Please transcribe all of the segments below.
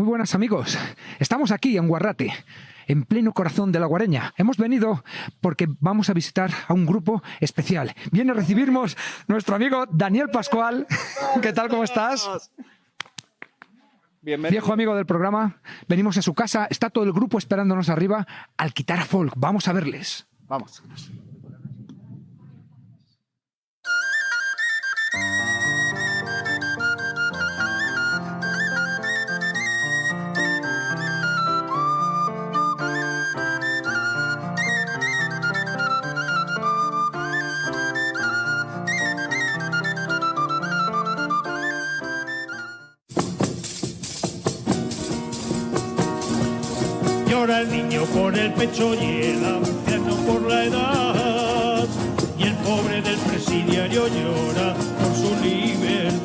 Muy buenas amigos, estamos aquí en Guarrate, en pleno corazón de la Guareña. Hemos venido porque vamos a visitar a un grupo especial. Viene a recibirnos nuestro amigo Daniel Pascual. ¿Qué tal, cómo estás? Bienvenido. Viejo amigo del programa, venimos a su casa, está todo el grupo esperándonos arriba al quitar a folk. Vamos a verles. Vamos. Niño por el pecho y el anciano por la edad. Y el pobre del presidiario llora por su libertad.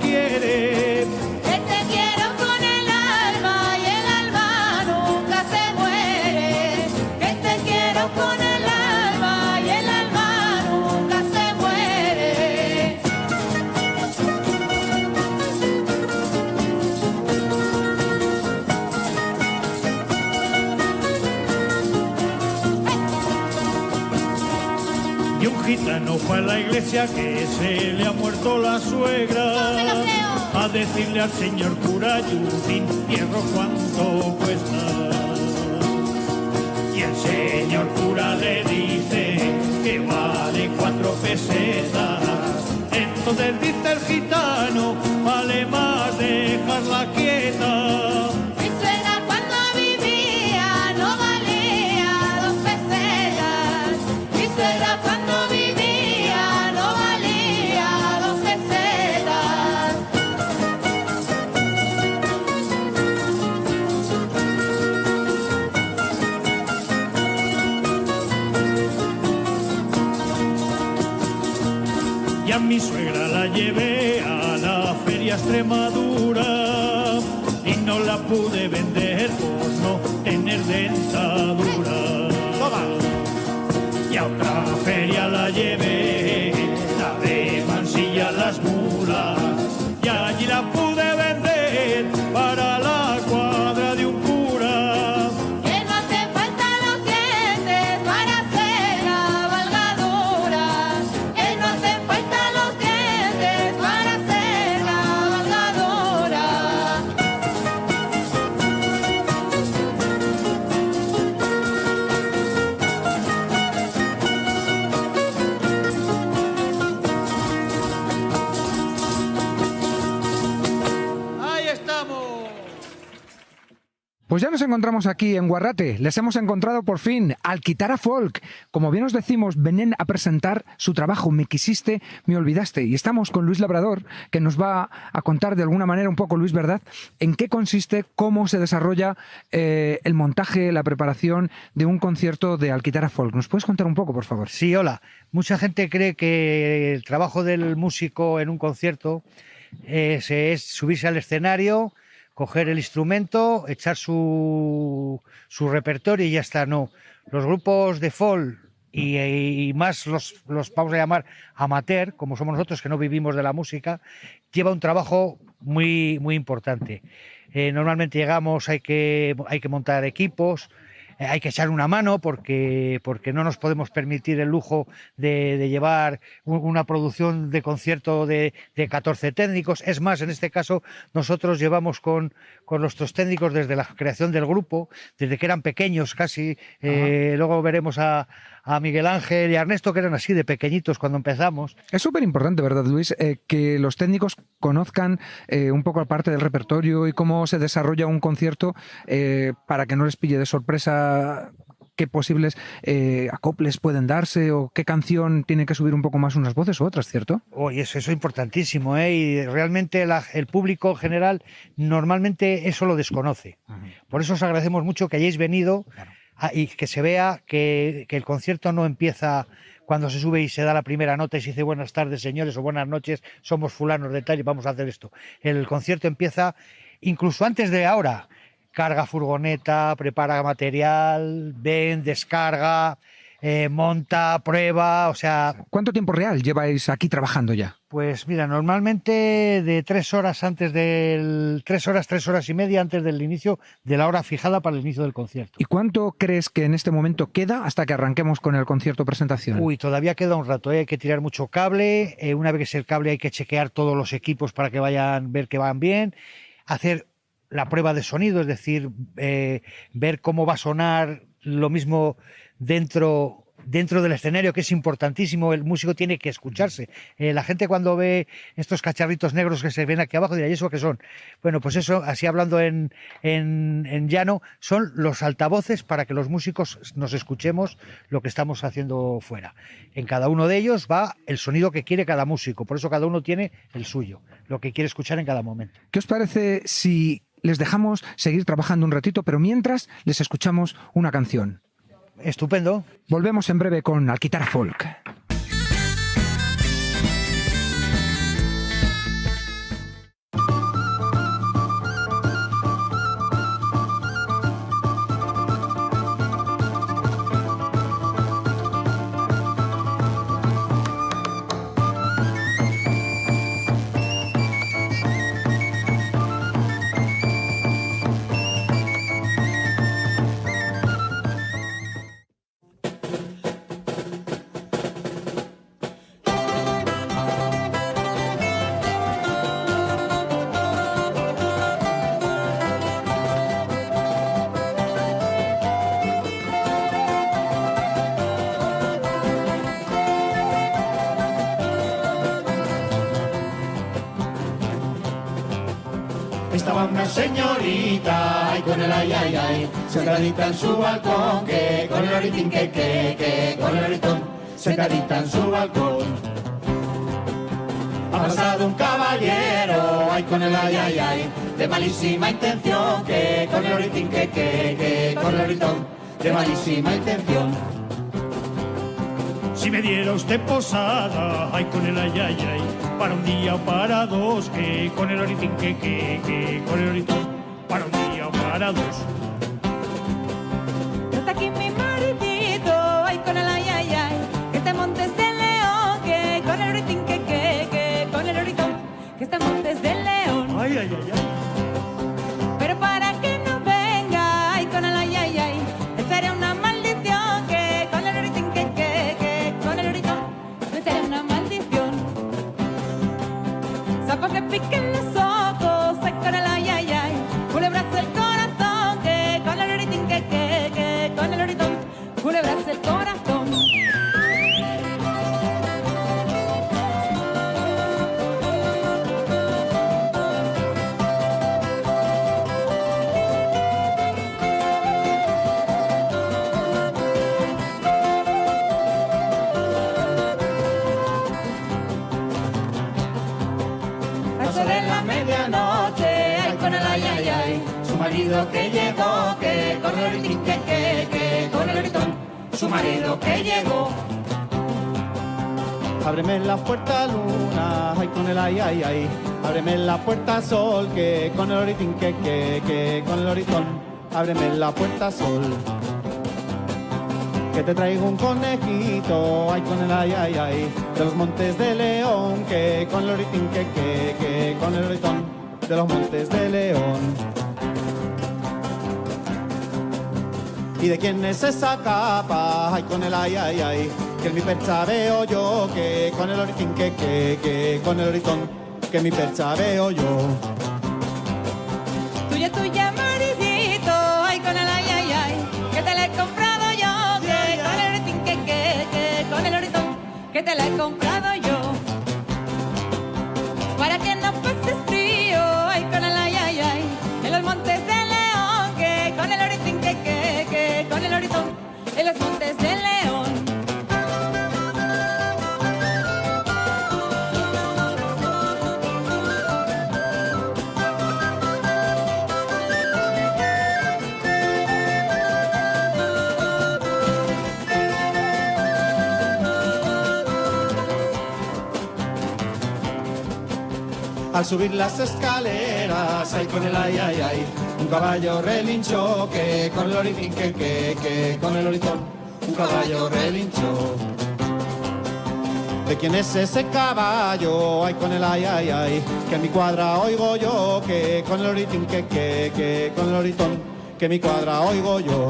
Quiere. Fue a la iglesia que se le ha muerto la suegra. A decirle al señor cura Yutin, hierro cuánto cuesta. Y el señor cura le dice que vale cuatro pesetas. Entonces dice el gitano, vale más dejarla quieta. Y a mi suegra la llevé a la feria Extremadura y no la pude vender por no tener dentadura. Y a otra feria la llevé, la de Mansilla las mulas, Pues ya nos encontramos aquí en Guarrate. Les hemos encontrado por fin al Kitara Folk. Como bien os decimos, venían a presentar su trabajo Me quisiste, me olvidaste. Y estamos con Luis Labrador, que nos va a contar de alguna manera un poco, Luis, ¿verdad?, en qué consiste, cómo se desarrolla eh, el montaje, la preparación de un concierto de Alquitara Folk. ¿Nos puedes contar un poco, por favor? Sí, hola. Mucha gente cree que el trabajo del músico en un concierto es, es subirse al escenario, coger el instrumento, echar su, su repertorio y ya está. No. Los grupos de folk y, más los, los vamos a llamar amateur, como somos nosotros que no vivimos de la música, lleva un trabajo muy, muy importante. Eh, normalmente llegamos, hay que, hay que montar equipos, hay que echar una mano porque, porque no nos podemos permitir el lujo de, de llevar una producción de concierto de, de 14 técnicos. Es más, en este caso, nosotros llevamos con, con nuestros técnicos desde la creación del grupo, desde que eran pequeños casi. eh, luego veremos a, a Miguel Ángel y a Ernesto, que eran así de pequeñitos cuando empezamos. Es súper importante, ¿verdad, Luis? Eh, que los técnicos conozcan eh, un poco aparte del repertorio y cómo se desarrolla un concierto para que no les pille de sorpresa qué posibles eh, acoples pueden darse o qué canción tiene que subir un poco más unas voces u otras, ¿cierto? Oye, eso, eso es importantísimo, ¿eh? Y realmente la- el público en general normalmente eso lo desconoce. Por eso os agradecemos mucho que hayáis venido a- y que se vea que, que el concierto no empieza cuando se sube y se da la primera nota y se dice buenas tardes señores o buenas noches, somos fulanos de tal y vamos a hacer esto. El concierto empieza incluso antes de ahora. Carga furgoneta, prepara material, ven, descarga, eh, monta, prueba, o sea, ¿Cuánto tiempo real lleváis aquí trabajando ya? pues mira, normalmente de tres horas antes del. tres horas, tres horas y media antes del inicio de la hora fijada para el inicio del concierto. ¿Y cuánto crees que en este momento queda hasta que arranquemos con el concierto presentación? Uy, todavía queda un rato, ¿eh? hay que tirar mucho cable. eh, una vez que es el cable hay que chequear todos los equipos para que vayan, ver que van bien. Hacer la prueba de sonido, es decir, eh, ver cómo va a sonar lo mismo dentro dentro del escenario, que es importantísimo, el músico tiene que escucharse. Eh, la gente cuando ve estos cacharritos negros que se ven aquí abajo dirá, ¿y eso qué son? Bueno, pues eso, así hablando en, en, en llano, son los altavoces para que los músicos nos escuchemos lo que estamos haciendo fuera. En cada uno de ellos va el sonido que quiere cada músico, por eso cada uno tiene el suyo, lo que quiere escuchar en cada momento. ¿Qué os parece si les dejamos seguir trabajando un ratito, pero mientras les escuchamos una canción? Estupendo. Volvemos en breve con Alquitara Folk. Estaba una señorita, ay con el ay ay ay, sentadita en su balcón, que con el oritín que que que con el oritón, sentadita en su balcón. Ha pasado un caballero, ay con el ay ay ay, de malísima intención, que con el oritín que que que con el oritón, de malísima intención. Si me diera usted posada, ay con el ay ay ay, para un día o para dos, que con el oritín que que que con el oritón, para un día o para dos. No está aquí mi maridito, ay con el ay ay ay, que está en Montes de León, que con el oritín que que que con el oritón, que está en Montes de León. Ay ay ay ay. Que llegó. Ábreme la puerta luna, ay con el ay ay ay. Ábreme la puerta sol, que con el oritín que que que con el oritón. Ábreme la puerta sol. Que te traigo un conejito, ay con el ay ay ay. De los montes de León, que con el oritín que que que con el oritón. De los montes de León. ¿Y de quién es esa capa? Ay, con el ay, ay, ay. Que en mi percha veo yo, que con el oritín, que, que, que, con el oritón, que en mi percha veo yo. Tuya, tuya, maridito, ay, con el ay, ay, ay, que te la he comprado yo, que con el oritín, que, que, que, con el oritón, que te la he comprado yo. Para que no pases en los montes de León. Al subir las escaleras, ay con el ay, ay, ay, un caballo relinchó, que con el oritín, que, que, que, con el oritón, un caballo relinchó. ¿De quién es ese caballo? Ay, con el ay, ay, ay, que mi cuadra oigo yo, que con el oritín, que, que, que, con el oritón, que mi cuadra oigo yo.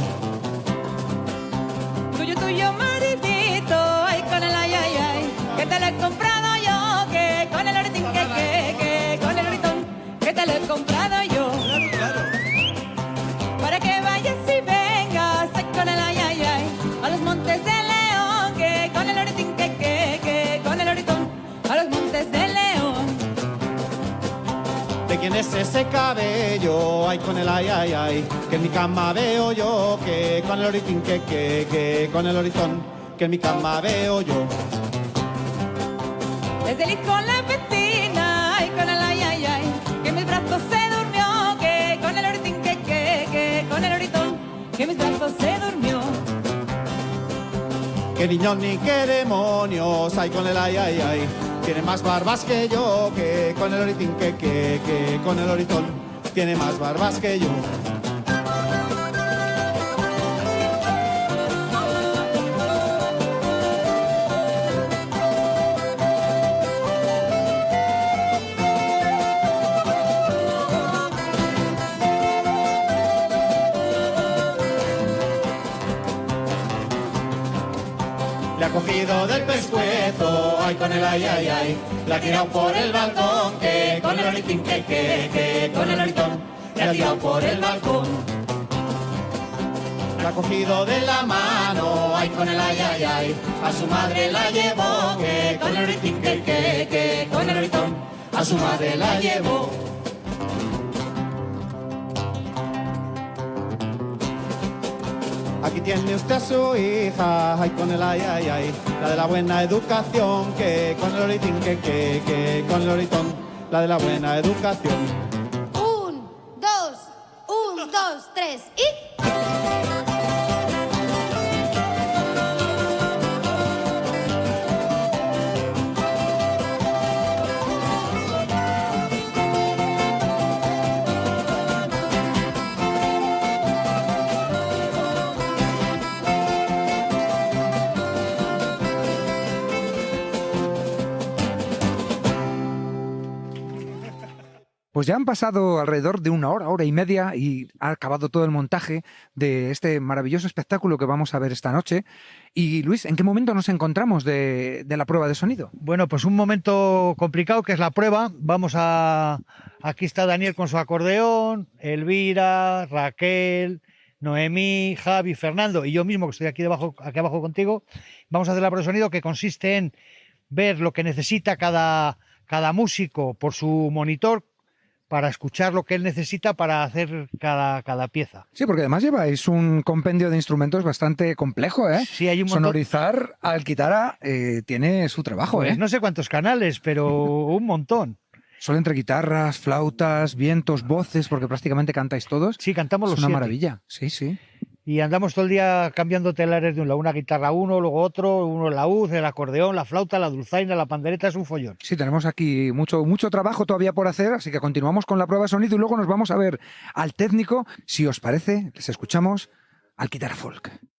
Tuyo, tuyo, maridito, ay, con el ay, ay, ay, que te lo he comprado yo, que con el oritín, que, que, que, con el oritón, que te lo he comprado quién es ese cabello? Ay, con el ay, ay, ay, que en mi cama veo yo, que con el oritín, que, que, que, con el oritón, que en mi cama veo yo. Desde el con la vecina, ay, con el ay, ay, ay, que en mis brazos se durmió, que con el oritín, que, que, que, con el oritón, que en mis brazos se durmió. Que niños ni que demonios, ay, con el ay, ay, ay, tiene más barbas que yo, que con el oritín, que, que, que, con el oritón, tiene más barbas que yo. Le ha cogido del pescuezo, con el ay. La ha tirado por el balcón, que con el oritín, que, que, que, con el oritón. Le ha tirado por el balcón. La ha cogido de la mano, ay con el ay, ay, ay. A su madre la llevó, que con el oritín, que, que, que, con el oritón. A su madre la llevó. Aquí tiene usted a su hija, ay con el ay, ay, ay, la de la buena educación, que con el oritín, que, que, que, con el oritón, la de la buena educación. Un, dos, un, dos, tres y... Pues ya han pasado alrededor de una hora, hora y media y ha acabado todo el montaje de este maravilloso espectáculo que vamos a ver esta noche. Y Luis, ¿en qué momento nos encontramos de, la prueba de sonido? Bueno, pues un momento complicado que es la prueba. Vamos a. Aquí está Daniel con su acordeón, Elvira, Raquel, Noemí, Javi, Fernando y yo mismo que estoy aquí debajo, aquí abajo contigo. Vamos a hacer la prueba de sonido que consiste en ver lo que necesita cada, cada músico por su monitor para escuchar lo que él necesita para hacer cada, cada pieza. Sí, porque además lleváis un compendio de instrumentos bastante complejo, ¿eh? Sí, hay un montón. Sonorizar al guitarra eh, tiene su trabajo, Pues ¿eh? no sé cuántos canales, pero un montón. Son entre guitarras, flautas, vientos, voces, porque prácticamente cantáis todos. Sí, cantamos es los una siete. maravilla. Sí, sí. Y andamos todo el día cambiando telares de un lado, una guitarra uno, luego otro, uno la uz, el acordeón, la flauta, la dulzaina, la pandereta, es un follón. Sí, tenemos aquí mucho, mucho trabajo todavía por hacer, así que continuamos con la prueba de sonido y luego nos vamos a ver al técnico. Si os parece, les escuchamos al guitarra folk.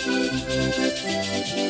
Ya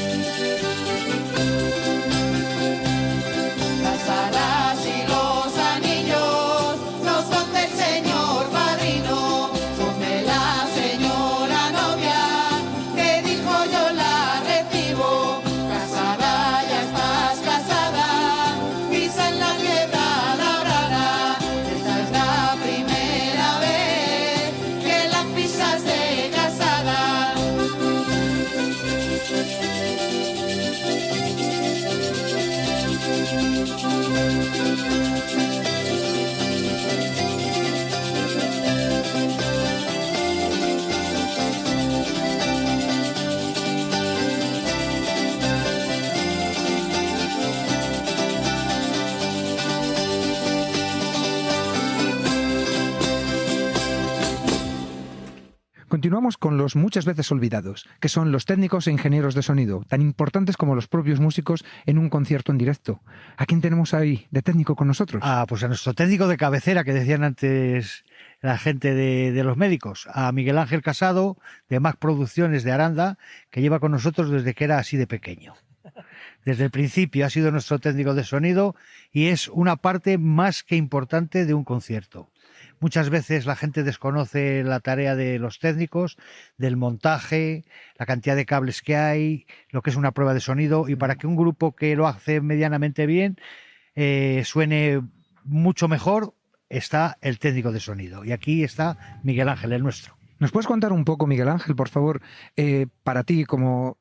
Con los muchas veces olvidados, que son los técnicos e ingenieros de sonido, tan importantes como los propios músicos en un concierto en directo. ¿A quién tenemos ahí de técnico con nosotros? Ah, pues a nuestro técnico de cabecera que decían antes la gente de, de los médicos, a Miguel Ángel Casado de Mac Producciones de Aranda, que lleva con nosotros desde que era así de pequeño. Desde el principio ha sido nuestro técnico de sonido y es una parte más que importante de un concierto. Muchas veces la gente desconoce la tarea de los técnicos, del montaje, la cantidad de cables que hay, lo que es una prueba de sonido y para que un grupo que lo hace medianamente bien eh, suene mucho mejor está el técnico de sonido. Y aquí está Miguel Ángel, el nuestro. ¿Nos puedes contar un poco, Miguel Ángel, por favor, eh, para ti como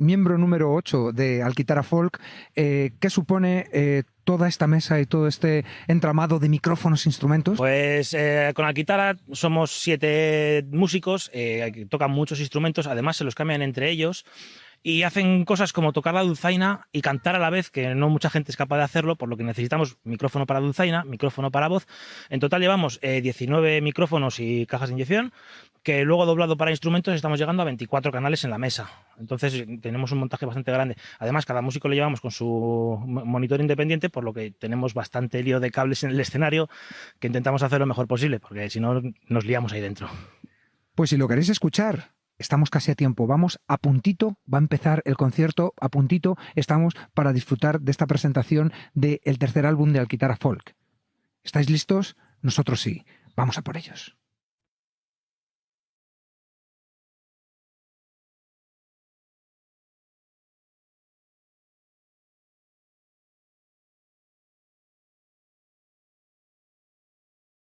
miembro número 8 de Alquitara Folk, eh, qué supone eh, toda esta mesa y todo este entramado de micrófonos e instrumentos? Pues eh, con Alquitara somos siete músicos, que tocan muchos instrumentos, además se los cambian entre ellos y hacen cosas como tocar la dulzaina y cantar a la vez, que no mucha gente es capaz de hacerlo, por lo que necesitamos micrófono para dulzaina, micrófono para voz. En total llevamos eh, 19 micrófonos y cajas de inyección, que luego doblado para instrumentos estamos llegando a 24 canales en la mesa. Entonces tenemos un montaje bastante grande. Además, cada músico lo llevamos con su mo- monitor independiente, por lo que tenemos bastante lío de cables en el escenario, que intentamos hacer lo mejor posible, porque si no nos liamos ahí dentro. Pues si lo queréis escuchar, estamos casi a tiempo. Vamos a puntito, va a empezar el concierto, a puntito estamos para disfrutar de esta presentación del tercer álbum de Alquitara Folk. ¿Estáis listos? Nosotros sí. Vamos a por ellos.